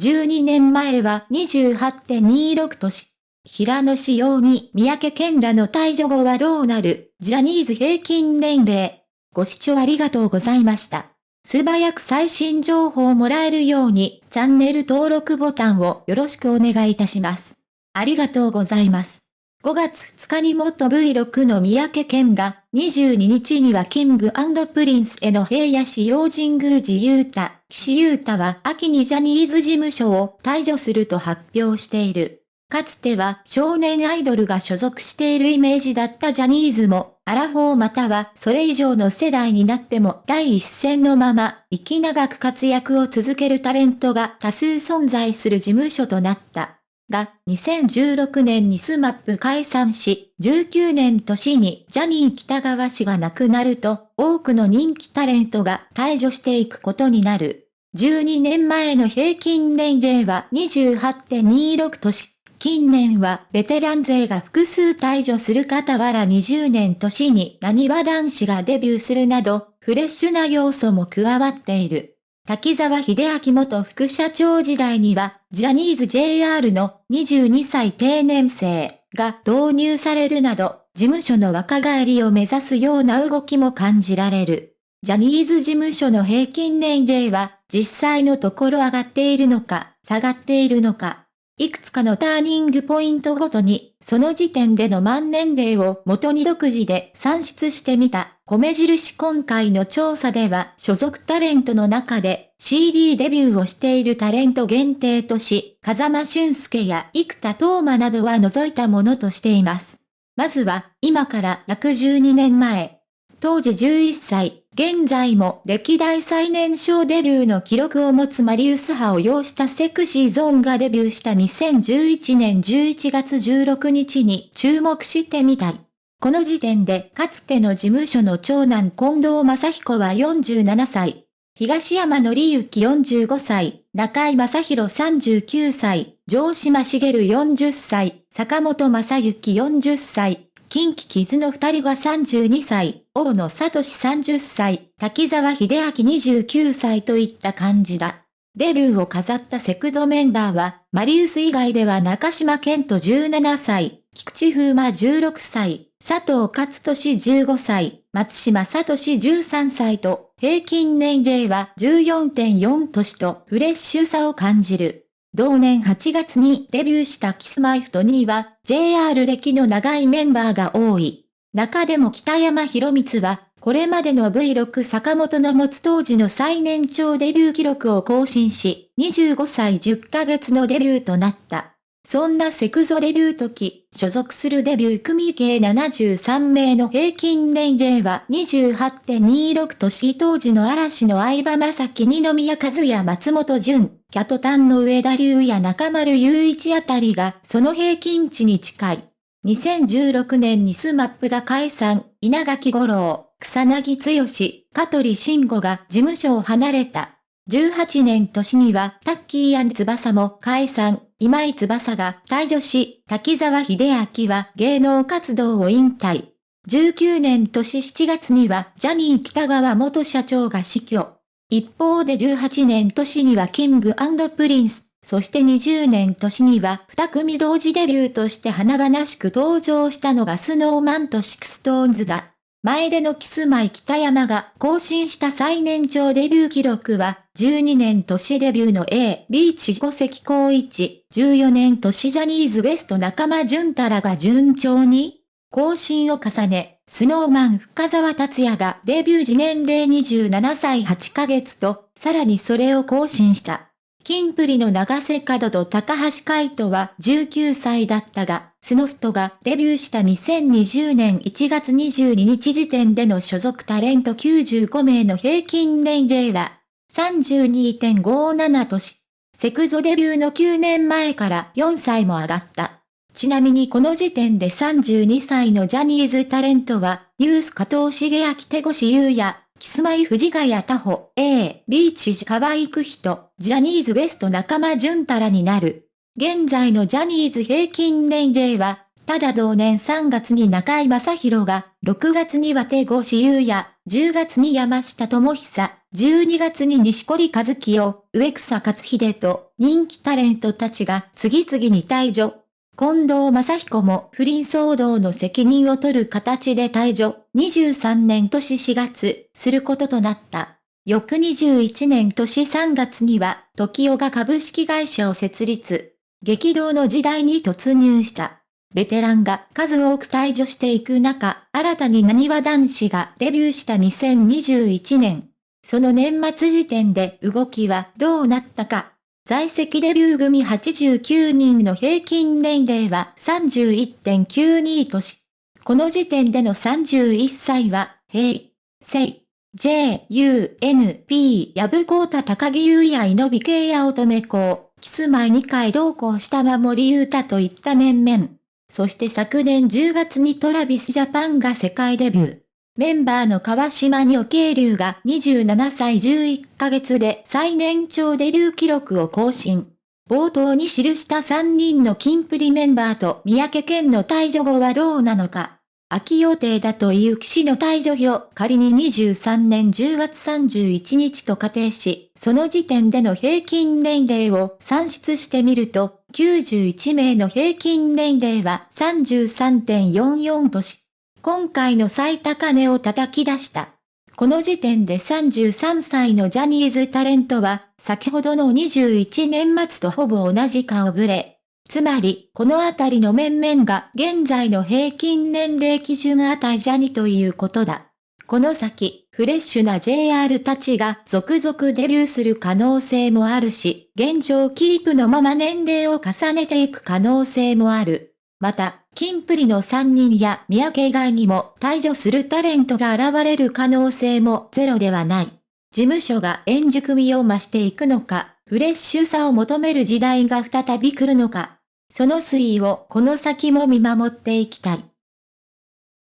12年前は28.26年。平野紫耀に三宅健らの退所後はどうなるジャニーズ平均年齢。ご視聴ありがとうございました。素早く最新情報をもらえるようにチャンネル登録ボタンをよろしくお願いいたします。ありがとうございます。5月2日に元 V6 の三宅健が、22日にはキングプリンスへの平野紫耀、神宮寺勇太、岸優太は秋にジャニーズ事務所を退所すると発表している。かつては少年アイドルが所属しているイメージだったジャニーズも、アラフォーまたはそれ以上の世代になっても第一線のまま、息長く活躍を続けるタレントが多数存在する事務所となった。が、2016年にスマップ解散し、19年年にジャニー喜多川氏が亡くなると、多くの人気タレントが退所していくことになる。12年前の平均年齢は28.26年。近年はベテラン勢が複数退場する傍ら20年年に何は男子がデビューするなど、フレッシュな要素も加わっている。滝沢秀明元副社長時代には、ジャニーズ JR の22歳定年生が導入されるなど、事務所の若返りを目指すような動きも感じられる。ジャニーズ事務所の平均年齢は、実際のところ上がっているのか、下がっているのか、いくつかのターニングポイントごとに、その時点での満年齢を元に独自で算出してみた、米印今回の調査では、所属タレントの中で CD デビューをしているタレント限定とし、風間俊介や生田斗真などは除いたものとしています。まずは、今から約12年前、当時11歳、現在も歴代最年少デビューの記録を持つマリウス派を擁したセクシーゾーンがデビューした2011年11月16日に注目してみたい。この時点でかつての事務所の長男近藤正彦は47歳、東山紀之45歳、中井正宏39歳、城島茂40歳、坂本正幸40歳、近畿傷の二人が32歳、大野聡30歳、滝沢秀明29歳といった感じだ。デビューを飾ったセクゾメンバーは、マリウス以外では中島健人17歳、菊池風磨16歳、佐藤勝利15歳、松島聡13歳と、平均年齢は14.4年とフレッシュさを感じる。同年8月にデビューしたキスマイフトには JR 歴の長いメンバーが多い。中でも北山博光は、これまでの V6 坂本の持つ当時の最年長デビュー記録を更新し、25歳10ヶ月のデビューとなった。そんなセクゾデビュー時、所属するデビュー組計73名の平均年齢は28.26年当時の嵐の相葉正樹二宮和也松本潤、キャトタンの上田龍や中丸雄一あたりがその平均値に近い。2016年にスマップが解散、稲垣五郎、草薙剛、香取慎吾が事務所を離れた。18年年にはタッキー翼も解散、今井翼が退所し、滝沢秀明は芸能活動を引退。19年年7月にはジャニー喜多川元社長が死去。一方で18年年にはキングプリンス、そして20年年には二組同時デビューとして華々しく登場したのがスノーマンとシクストーンズだ。前でのキスマイ北山が更新した最年長デビュー記録は、12年年デビューの A、ビーチ五関光一、14年年ジャニーズ WEST 仲間淳太らが順調に更新を重ね、スノーマン深沢達也がデビュー時年齢27歳8ヶ月と、さらにそれを更新した。キンプリの長瀬角と高橋海人は19歳だったが、スノストがデビューした2020年1月22日時点での所属タレント95名の平均年齢は32.57年。セクゾデビューの9年前から4歳も上がった。ちなみにこの時点で32歳のジャニーズタレントは、ニュース加藤茂明手越優也、キスマイ藤ヶ谷タホ、A、ビーチジ河合く人、ジャニーズ WEST 仲間淳太らになる。現在のジャニーズ平均年齢は、ただ同年3月に中井正宏が、6月には手越優也、10月に山下智久、12月に西堀和清、植草克秀と人気タレントたちが次々に退場。近藤正彦も不倫騒動の責任を取る形で退場。23年年4月、することとなった。翌21年年3月には、時代が株式会社を設立。激動の時代に突入した。ベテランが数多く退場していく中、新たに何わ男子がデビューした2021年。その年末時点で動きはどうなったか。在籍デビュー組89人の平均年齢は31.92とし、この時点での31歳は、平成、J, U, N, P, 矢部高太高木優也井び系や乙女子、キス前2回同行した守優太といった面々。そして昨年10月にトラビスジャパンが世界デビュー。メンバーの川島にお慶流が27歳11ヶ月で最年長デビュー記録を更新。冒頭に記した3人のキンプリメンバーと三宅健の退場後はどうなのか。秋予定だという騎士の退場表、仮に23年10月31日と仮定し、その時点での平均年齢を算出してみると、91名の平均年齢は33.44とし、今回の最高値を叩き出した。この時点で33歳のジャニーズタレントは、先ほどの21年末とほぼ同じ顔ぶれ。つまり、このあたりの面々が現在の平均年齢基準値じゃにということだ。この先、フレッシュな JR たちが続々デビューする可能性もあるし、現状キープのまま年齢を重ねていく可能性もある。また、キンプリの3人や三宅以外にも退場するタレントが現れる可能性もゼロではない。事務所が円熟味を増していくのか、フレッシュさを求める時代が再び来るのか。その推移をこの先も見守っていきたい。